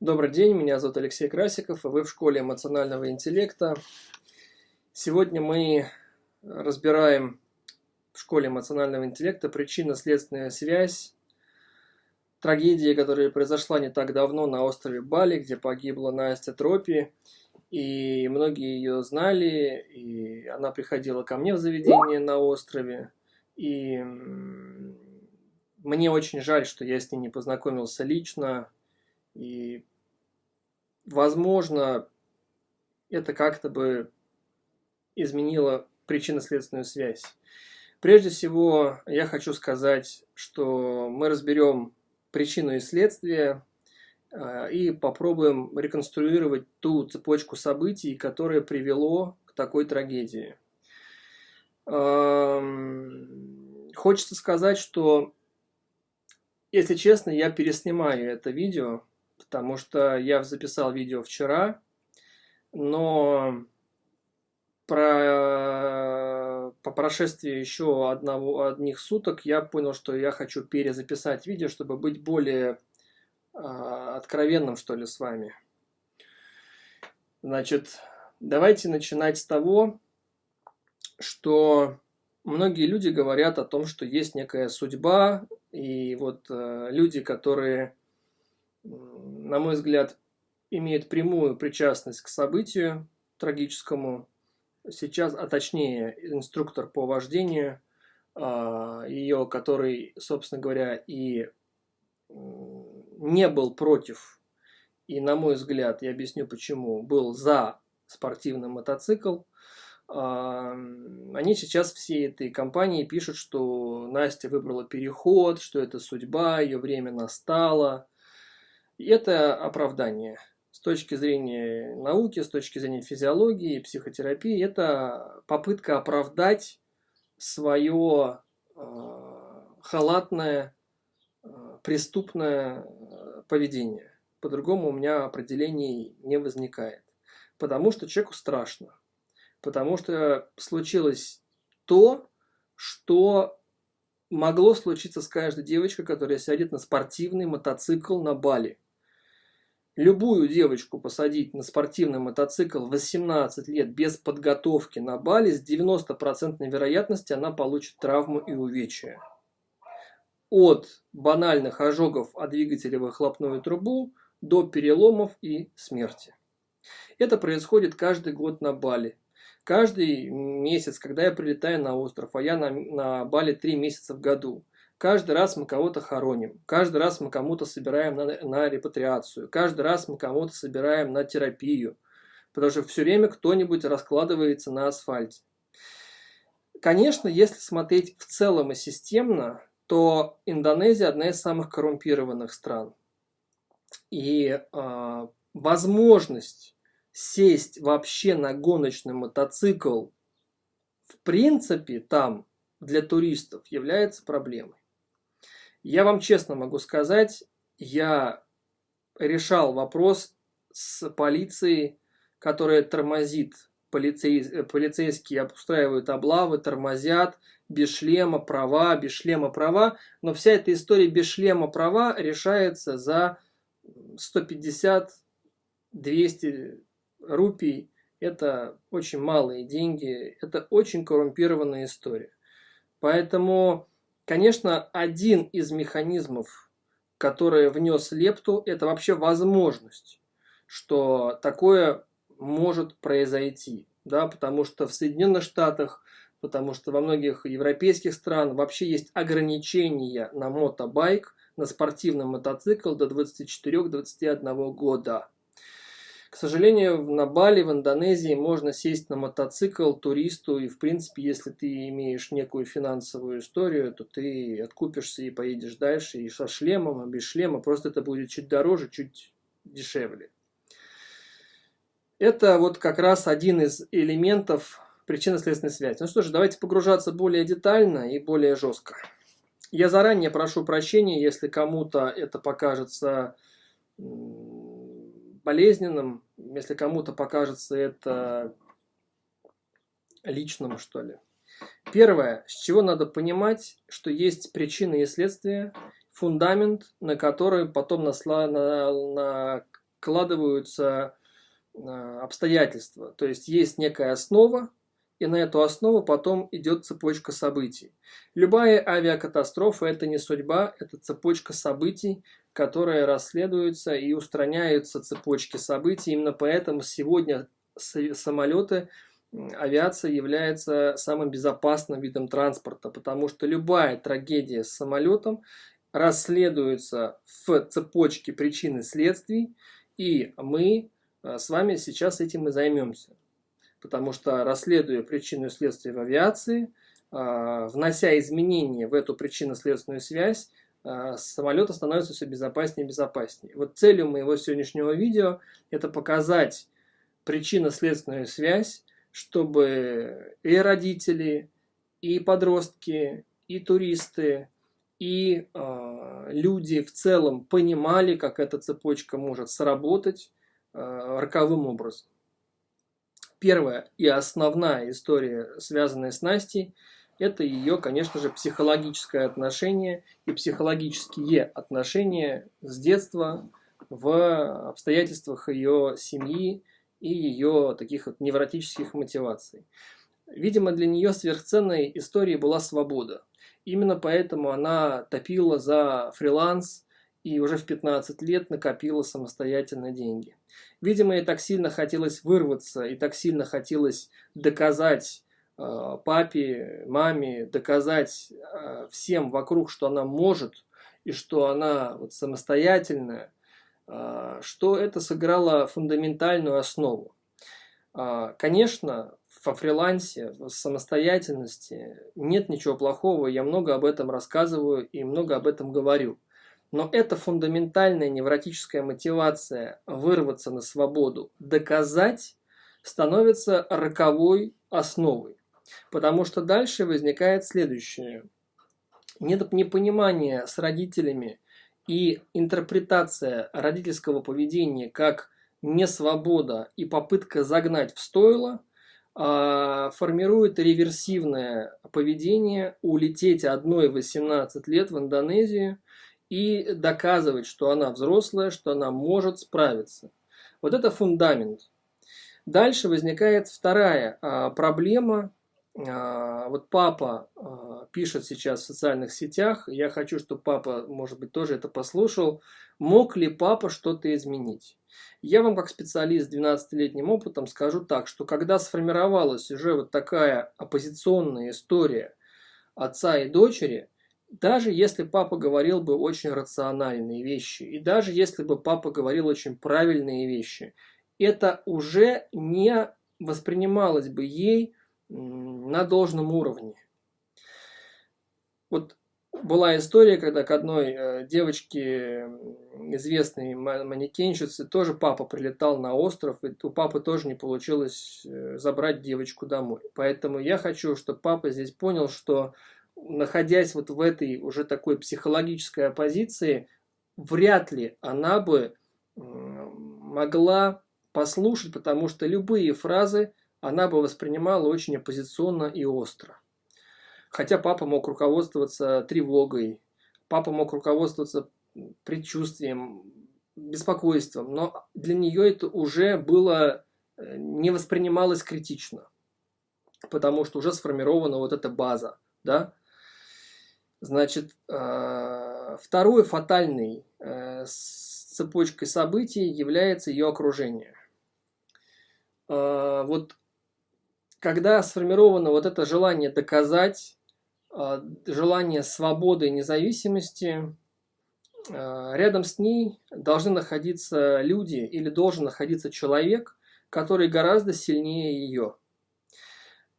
Добрый день, меня зовут Алексей Красиков, и вы в школе эмоционального интеллекта. Сегодня мы разбираем в школе эмоционального интеллекта причинно-следственная связь трагедии, которая произошла не так давно на острове Бали, где погибла Настя Тропи. И многие ее знали, и она приходила ко мне в заведение на острове. И мне очень жаль, что я с ней не познакомился лично. И возможно, это как-то бы изменило причинно-следственную связь. Прежде всего, я хочу сказать, что мы разберем причину и следствие а, и попробуем реконструировать ту цепочку событий, которая привело к такой трагедии. Хочется сказать, что, если честно, я переснимаю это видео, потому что я записал видео вчера, но про, по прошествии еще одного, одних суток я понял, что я хочу перезаписать видео, чтобы быть более э, откровенным, что ли, с вами. Значит, давайте начинать с того, что многие люди говорят о том, что есть некая судьба, и вот э, люди, которые на мой взгляд, имеет прямую причастность к событию трагическому. Сейчас, а точнее, инструктор по вождению, а, ее, который, собственно говоря, и не был против, и, на мой взгляд, я объясню почему, был за спортивный мотоцикл, а, они сейчас все этой компании пишут, что Настя выбрала переход, что это судьба, ее время настало, и это оправдание. С точки зрения науки, с точки зрения физиологии, психотерапии, это попытка оправдать свое э, халатное, э, преступное э, поведение. По-другому у меня определений не возникает. Потому что человеку страшно. Потому что случилось то, что могло случиться с каждой девочкой, которая сядет на спортивный мотоцикл на Бали любую девочку посадить на спортивный мотоцикл 18 лет без подготовки на Бали, с 90% вероятностью она получит травму и увечья. От банальных ожогов от двигателя выхлопную трубу до переломов и смерти. Это происходит каждый год на Бали. Каждый месяц, когда я прилетаю на остров, а я на, на Бали 3 месяца в году, Каждый раз мы кого-то хороним, каждый раз мы кому-то собираем на, на репатриацию, каждый раз мы кому-то собираем на терапию, потому что все время кто-нибудь раскладывается на асфальте. Конечно, если смотреть в целом и системно, то Индонезия одна из самых коррумпированных стран. И э, возможность сесть вообще на гоночный мотоцикл в принципе там для туристов является проблемой. Я вам честно могу сказать, я решал вопрос с полицией, которая тормозит. Полицей, полицейские устраивают облавы, тормозят, без шлема права, без шлема права. Но вся эта история без шлема права решается за 150-200 рупий. Это очень малые деньги, это очень коррумпированная история. Поэтому Конечно, один из механизмов, который внес лепту, это вообще возможность, что такое может произойти. Да, потому что в Соединенных Штатах, потому что во многих европейских странах вообще есть ограничения на мотобайк, на спортивный мотоцикл до 24-21 года. К сожалению, на Бали, в Индонезии можно сесть на мотоцикл туристу, и в принципе, если ты имеешь некую финансовую историю, то ты откупишься и поедешь дальше, и со шлемом, и без шлема, просто это будет чуть дороже, чуть дешевле. Это вот как раз один из элементов причинно-следственной связи. Ну что ж, давайте погружаться более детально и более жестко. Я заранее прошу прощения, если кому-то это покажется болезненным, если кому-то покажется это личным, что ли. Первое, с чего надо понимать, что есть причины и следствия, фундамент, на который потом насла, на, складываются обстоятельства. То есть есть некая основа, и на эту основу потом идет цепочка событий. Любая авиакатастрофа – это не судьба, это цепочка событий, которая расследуется и устраняются цепочки событий. Именно поэтому сегодня самолеты, авиация является самым безопасным видом транспорта, потому что любая трагедия с самолетом расследуется в цепочке причин и следствий, и мы э, с вами сейчас этим и займемся потому что расследуя причину и следствие в авиации, а, внося изменения в эту причинно-следственную связь, а, самолета становится все безопаснее и безопаснее. Вот целью моего сегодняшнего видео это показать причинно-следственную связь, чтобы и родители, и подростки, и туристы, и э, люди в целом понимали, как эта цепочка может сработать э, роковым образом первая и основная история, связанная с Настей, это ее, конечно же, психологическое отношение и психологические отношения с детства в обстоятельствах ее семьи и ее таких вот невротических мотиваций. Видимо, для нее сверхценной историей была свобода. Именно поэтому она топила за фриланс и уже в 15 лет накопила самостоятельно деньги. Видимо, ей так сильно хотелось вырваться, и так сильно хотелось доказать э, папе, маме, доказать э, всем вокруг, что она может, и что она вот, самостоятельная, э, что это сыграло фундаментальную основу. Э, конечно, во фрилансе, в самостоятельности нет ничего плохого, я много об этом рассказываю и много об этом говорю. Но эта фундаментальная невротическая мотивация вырваться на свободу, доказать, становится роковой основой. Потому что дальше возникает следующее. Непонимание с родителями и интерпретация родительского поведения как несвобода и попытка загнать в стойло а, формирует реверсивное поведение улететь одной в 18 лет в Индонезию – и доказывать, что она взрослая, что она может справиться. Вот это фундамент. Дальше возникает вторая а, проблема. А, вот папа а, пишет сейчас в социальных сетях, я хочу, чтобы папа, может быть, тоже это послушал. Мог ли папа что-то изменить? Я вам, как специалист с 12-летним опытом, скажу так, что когда сформировалась уже вот такая оппозиционная история отца и дочери – даже если папа говорил бы очень рациональные вещи, и даже если бы папа говорил очень правильные вещи, это уже не воспринималось бы ей на должном уровне. Вот была история, когда к одной э, девочке, известной манекенщице, тоже папа прилетал на остров, и у папы тоже не получилось э, забрать девочку домой. Поэтому я хочу, чтобы папа здесь понял, что находясь вот в этой уже такой психологической оппозиции, вряд ли она бы могла послушать, потому что любые фразы она бы воспринимала очень оппозиционно и остро. Хотя папа мог руководствоваться тревогой, папа мог руководствоваться предчувствием, беспокойством, но для нее это уже было, э, не воспринималось критично, потому что уже сформирована вот эта база, да, Значит, э, второй фатальной э, цепочкой событий является ее окружение. Э, вот когда сформировано вот это желание доказать, желание свободы и независимости, рядом с ней должны находиться люди или должен находиться человек, который гораздо сильнее ее,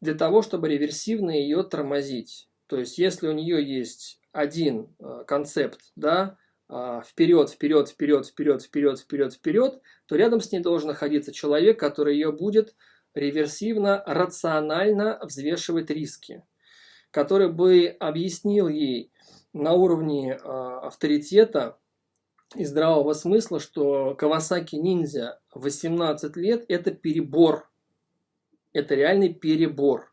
для того, чтобы реверсивно ее тормозить. То есть, если у нее есть один э, концепт, да, а, вперед, вперед, вперед, вперед, вперед, вперед, вперед, то рядом с ней должен находиться человек, который ее будет реверсивно, рационально взвешивать риски, который бы объяснил ей на уровне а, авторитета и здравого смысла, что Кавасаки ниндзя 18 лет – это перебор, это реальный перебор.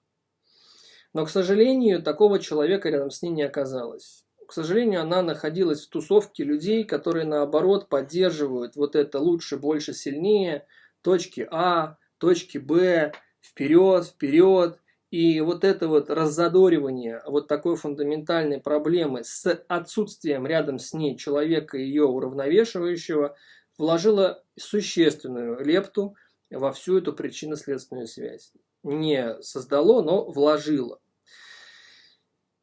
Но, к сожалению, такого человека рядом с ней не оказалось. к сожалению, она находилась в тусовке людей, которые наоборот поддерживают вот это лучше, больше, сильнее, точки А, точки Б, вперед, вперед. И вот это вот раззадоривание вот такой фундаментальной проблемы с отсутствием рядом с ней человека, ее уравновешивающего, вложило существенную лепту во всю эту причинно-следственную связь. Не создало, но вложило.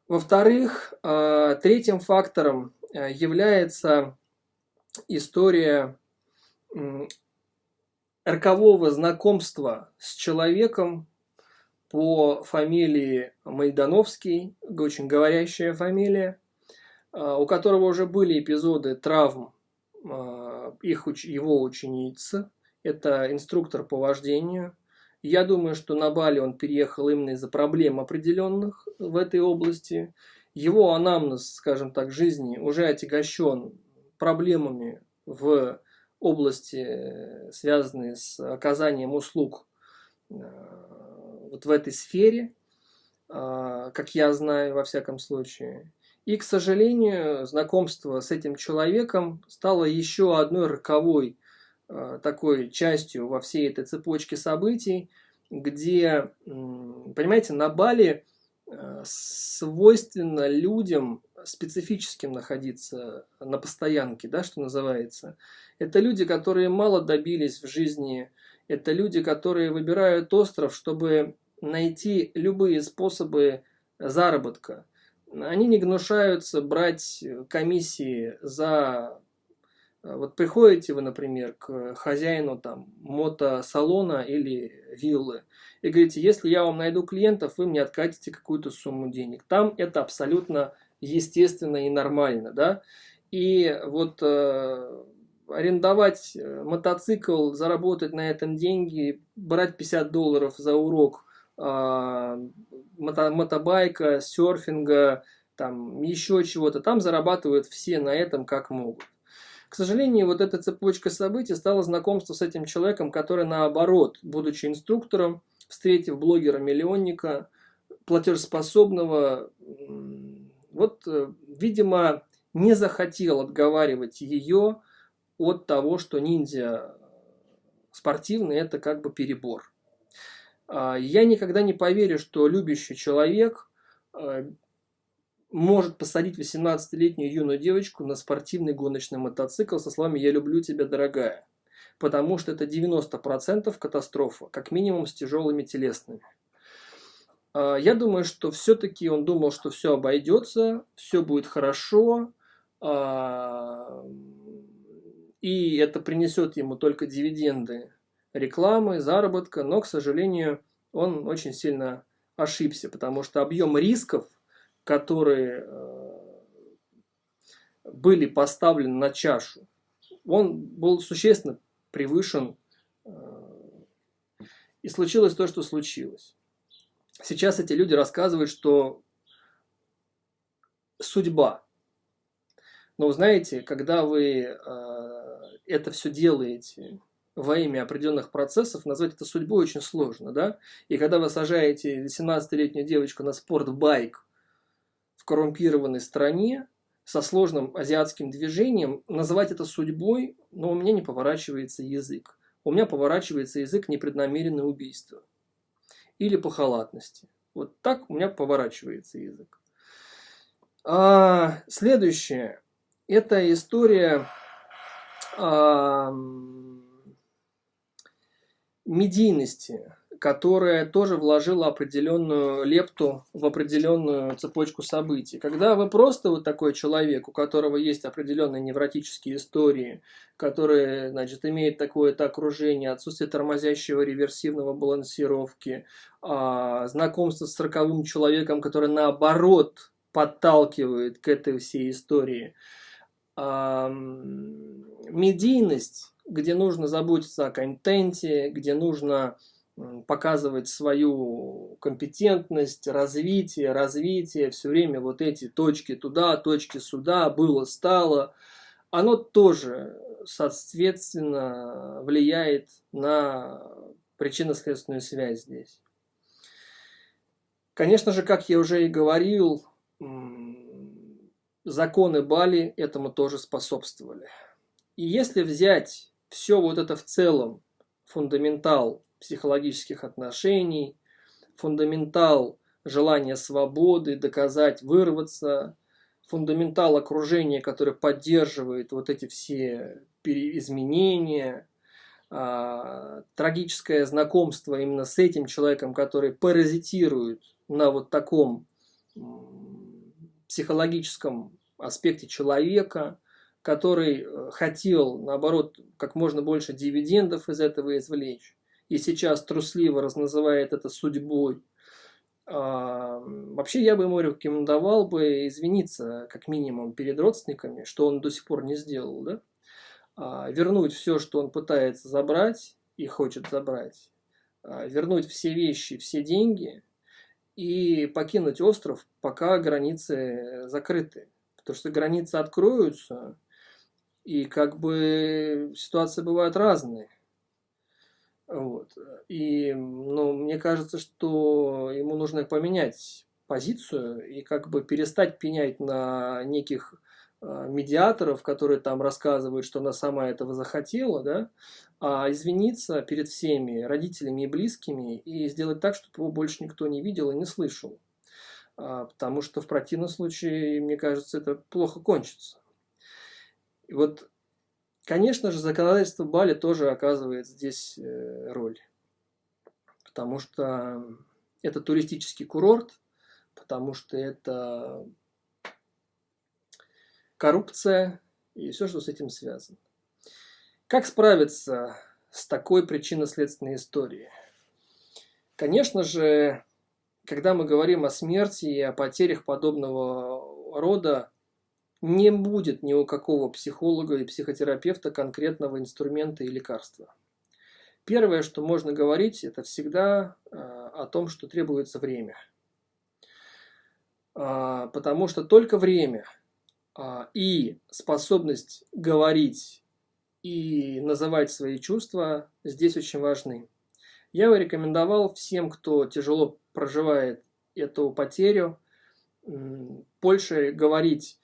Во-вторых, э, третьим фактором э, является история рокового знакомства с человеком по фамилии Майдановский, очень говорящая фамилия, э, у которого уже были эпизоды травм их, его ученицы. Это инструктор по вождению, я думаю, что на Бали он переехал именно из-за проблем определенных в этой области. Его анамнез, скажем так, жизни уже отягощен проблемами в области, связанные с оказанием услуг э, вот в этой сфере, э, как я знаю, во всяком случае. И, к сожалению, знакомство с этим человеком стало еще одной роковой Э, такой частью во всей этой цепочке событий, где, понимаете, на Бали э, свойственно людям специфическим находиться на постоянке, да, что называется. Это люди, которые мало добились в жизни, это люди, которые выбирают остров, чтобы найти любые способы заработка. Они не гнушаются брать комиссии за Э, вот приходите вы, например, к хозяину там мотосалона или виллы и говорите, если я вам найду клиентов, вы мне откатите какую-то сумму денег. Там это абсолютно естественно и нормально, да. И вот э, арендовать э, мотоцикл, заработать на этом деньги, брать 50 долларов за урок э, мото, мотобайка, серфинга, там еще чего-то, там зарабатывают все на этом как могут. К сожалению, вот эта цепочка событий стала знакомство с этим человеком, который наоборот, будучи инструктором, встретив блогера-миллионника, платежеспособного, вот, э, видимо, не захотел отговаривать ее от того, что ниндзя спортивный – это как бы перебор. А, я никогда не поверю, что любящий человек э, может посадить 18-летнюю юную девочку на спортивный гоночный мотоцикл со словами «Я люблю тебя, дорогая». Потому что это 90% катастрофа, как минимум с тяжелыми телесными. А, я думаю, что все-таки он думал, что все обойдется, все будет хорошо, а, и это принесет ему только дивиденды рекламы, заработка, но, к сожалению, он очень сильно ошибся, потому что объем рисков которые э, были поставлены на чашу, он был существенно превышен, э, и случилось то, что случилось. Сейчас эти люди рассказывают, что судьба. Но знаете, когда вы э, это все делаете во имя определенных процессов, назвать это судьбой очень сложно, да? И когда вы сажаете 18-летнюю девочку на спортбайк, коррумпированной стране со сложным азиатским движением, называть это судьбой, но у меня не поворачивается язык. У меня поворачивается язык непреднамеренное убийство. Или по халатности. Вот так у меня поворачивается язык. А, следующее. Это история а, медийности которая тоже вложила определенную лепту в определенную цепочку событий. Когда вы просто вот такой человек, у которого есть определенные невротические истории, который, значит, имеет такое-то окружение, отсутствие тормозящего реверсивного балансировки, а, знакомство с роковым человеком, который наоборот подталкивает к этой всей истории, медийность, где нужно заботиться о контенте, где нужно показывать свою компетентность, развитие, развитие, все время вот эти точки туда, точки сюда, было, стало, оно тоже, соответственно, влияет на причинно-следственную связь здесь. Конечно же, как я уже и говорил, законы Бали этому тоже способствовали. И если взять все вот это в целом, фундаментал психологических отношений, фундаментал желания свободы, доказать, вырваться, фундаментал окружения, которое поддерживает вот эти все изменения, а, трагическое знакомство именно с этим человеком, который паразитирует на вот таком психологическом аспекте человека, который э, хотел, наоборот, как можно больше дивидендов из этого извлечь, и сейчас трусливо разназывает это судьбой. А, вообще я бы ему рекомендовал бы извиниться, как минимум, перед родственниками, что он до сих пор не сделал, да? А, вернуть все, что он пытается забрать и хочет забрать, а, вернуть все вещи, все деньги и покинуть остров, пока границы закрыты. Потому что границы откроются, и как бы ситуации бывают разные. Вот. И ну, мне кажется, что ему нужно поменять позицию и как бы перестать пенять на неких э, медиаторов, которые там рассказывают, что она сама этого захотела, да, а извиниться перед всеми родителями и близкими и сделать так, чтобы его больше никто не видел и не слышал. А, потому что в противном случае, мне кажется, это плохо кончится. И вот Конечно же, законодательство Бали тоже оказывает здесь э, роль, потому что это туристический курорт, потому что это коррупция и все, что с этим связано. Как справиться с такой причинно-следственной историей? Конечно же, когда мы говорим о смерти и о потерях подобного рода, не будет ни у какого психолога и психотерапевта конкретного инструмента и лекарства. Первое, что можно говорить, это всегда э, о том, что требуется время. А, потому что только время а, и способность говорить и называть свои чувства здесь очень важны. Я бы рекомендовал всем, кто тяжело проживает эту потерю, больше говорить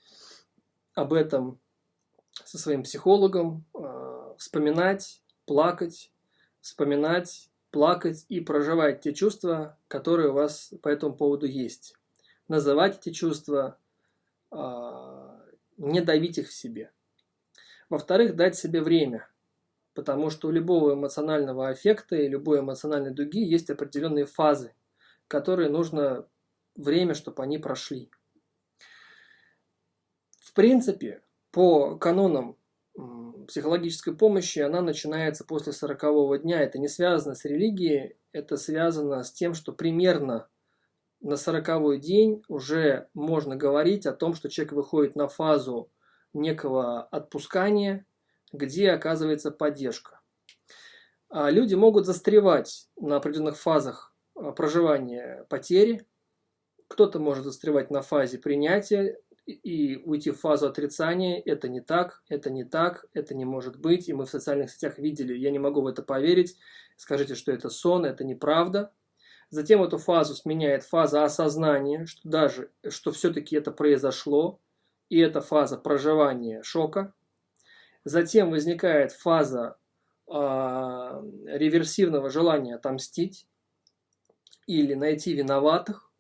об этом со своим психологом, э, вспоминать, плакать, вспоминать, плакать и проживать те чувства, которые у вас по этому поводу есть. Называть эти чувства, э, не давить их в себе. Во-вторых, дать себе время, потому что у любого эмоционального эффекта и любой эмоциональной дуги есть определенные фазы, которые нужно время, чтобы они прошли. В принципе, по канонам психологической помощи она начинается после сорокового дня. Это не связано с религией, это связано с тем, что примерно на сороковой день уже можно говорить о том, что человек выходит на фазу некого отпускания, где оказывается поддержка. А люди могут застревать на определенных фазах а, проживания потери. Кто-то может застревать на фазе принятия и уйти в фазу отрицания, это не так, это не так, это не может быть, и мы в социальных сетях видели, я не могу в это поверить, скажите, что это сон, это неправда. Затем эту фазу сменяет фаза осознания, что даже, что все-таки это произошло, и это фаза проживания шока. Затем возникает фаза э, реверсивного желания отомстить или найти виноватых.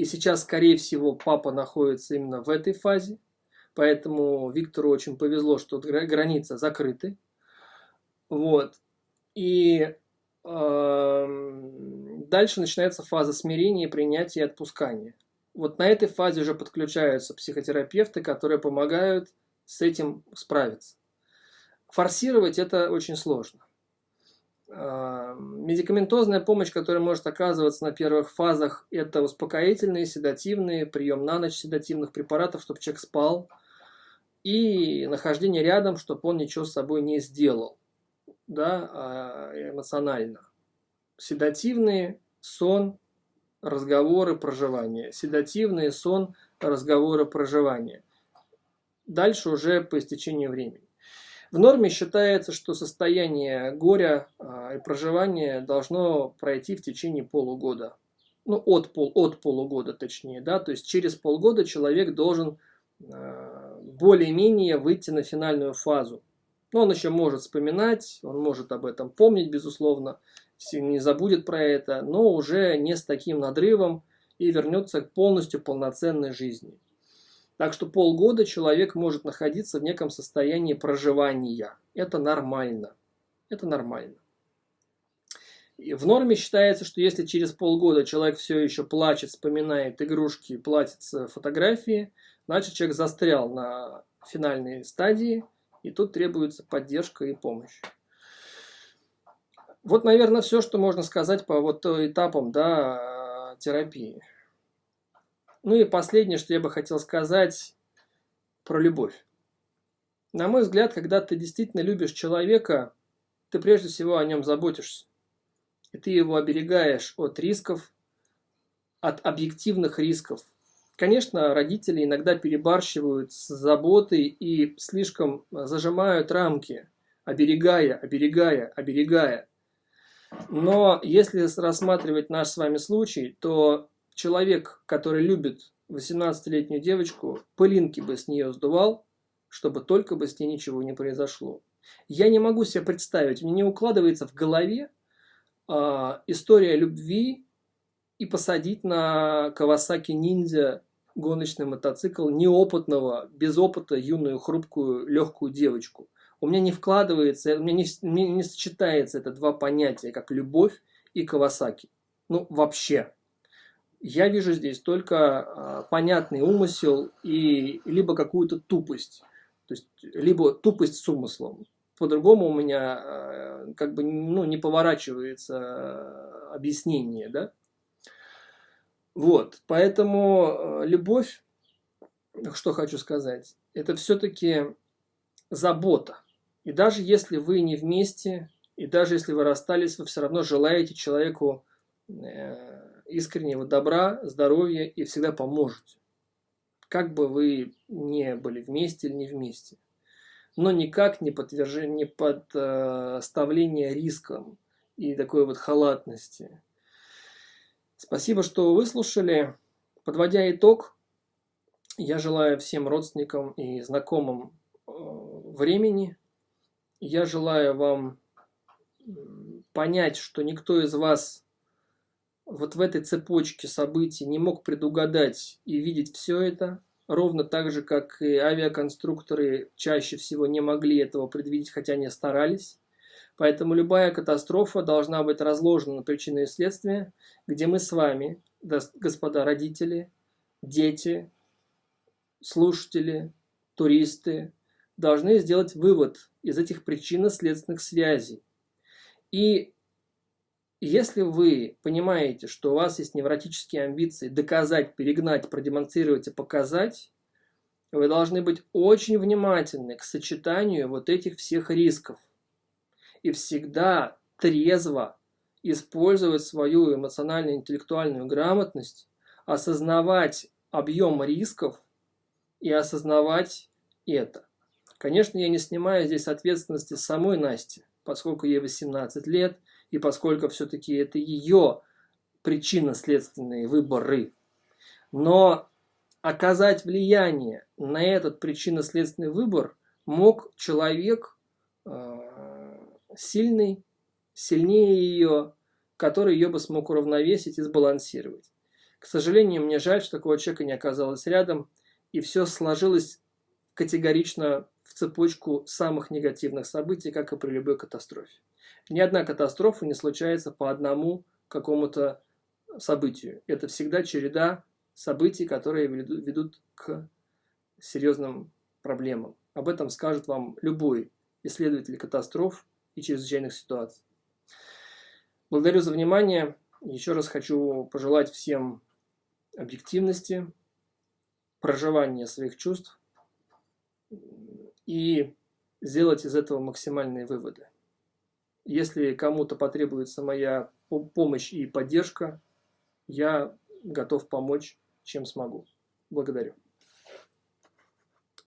И сейчас, скорее всего, папа находится именно в этой фазе. Поэтому Виктору очень повезло, что границы закрыты. Вот. И э, дальше начинается фаза смирения, принятия и отпускания. Вот на этой фазе уже подключаются психотерапевты, которые помогают с этим справиться. Форсировать это очень сложно. Медикаментозная помощь, которая может оказываться на первых фазах, это успокоительные, седативные, прием на ночь седативных препаратов, чтобы человек спал, и нахождение рядом, чтобы он ничего с собой не сделал, да, а, эмоционально. Седативные, сон, разговоры, проживание. Седативные, сон, разговоры, проживание. Дальше уже по истечению времени. В норме считается, что состояние горя а, и проживания должно пройти в течение полугода. Ну, от, пол, от полугода точнее, да, то есть через полгода человек должен э, более-менее выйти на финальную фазу. Но он еще может вспоминать, он может об этом помнить, безусловно, не забудет про это, но уже не с таким надрывом и вернется к полностью полноценной жизни. Так что полгода человек может находиться в неком состоянии проживания. Это нормально. Это нормально. И в норме считается, что если через полгода человек все еще плачет, вспоминает игрушки, платится фотографии, значит человек застрял на финальной стадии, и тут требуется поддержка и помощь. Вот, наверное, все, что можно сказать по вот этапам да, терапии. Ну и последнее, что я бы хотел сказать про любовь. На мой взгляд, когда ты действительно любишь человека, ты прежде всего о нем заботишься. И ты его оберегаешь от рисков, от объективных рисков. Конечно, родители иногда перебарщивают с заботой и слишком зажимают рамки, оберегая, оберегая, оберегая. Но если рассматривать наш с вами случай, то человек, который любит 18-летнюю девочку, пылинки бы с нее сдувал, чтобы только бы с ней ничего не произошло. Я не могу себе представить, мне не укладывается в голове э, история любви и посадить на Кавасаки ниндзя гоночный мотоцикл неопытного, без опыта, юную, хрупкую, легкую девочку – у меня не вкладывается, у меня не, не, не сочетается это два понятия, как любовь и Кавасаки. Ну, вообще. Я вижу здесь только э, понятный умысел и либо какую-то тупость. То есть, либо тупость с умыслом. По-другому у меня э, как бы ну, не поворачивается объяснение, да? Вот, поэтому любовь, что хочу сказать, это все-таки забота. И даже если вы не вместе, и даже если вы расстались, вы все равно желаете человеку э, искреннего добра, здоровья и всегда поможете. Как бы вы не были вместе или не вместе. Но никак не, подтверждение, не подставление рискам и такой вот халатности. Спасибо, что выслушали. Подводя итог, я желаю всем родственникам и знакомым э, времени, я желаю вам понять, что никто из вас вот в этой цепочке событий не мог предугадать и видеть все это, ровно так же, как и авиаконструкторы чаще всего не могли этого предвидеть, хотя не старались. Поэтому любая катастрофа должна быть разложена на причины и следствия, где мы с вами, господа родители, дети, слушатели, туристы, должны сделать вывод из этих причинно-следственных связей. И если вы понимаете, что у вас есть невротические амбиции доказать, перегнать, продемонстрировать и показать, вы должны быть очень внимательны к сочетанию вот этих всех рисков. И всегда трезво использовать свою эмоционально-интеллектуальную грамотность, осознавать объем рисков и осознавать это. Конечно, я не снимаю здесь ответственности самой Насти, поскольку ей 18 лет, и поскольку все-таки это ее причинно-следственные выборы. Но оказать влияние на этот причинно-следственный выбор мог человек э, сильный, сильнее ее, который ее бы смог уравновесить и сбалансировать. К сожалению, мне жаль, что такого человека не оказалось рядом, и все сложилось категорично в цепочку самых негативных событий, как и при любой катастрофе. Ни одна катастрофа не случается по одному какому-то событию. Это всегда череда событий, которые ведут к серьезным проблемам. Об этом скажет вам любой исследователь катастроф и чрезвычайных ситуаций. Благодарю за внимание. Еще раз хочу пожелать всем объективности, проживания своих чувств, и сделать из этого максимальные выводы. Если кому-то потребуется моя помощь и поддержка, я готов помочь, чем смогу. Благодарю.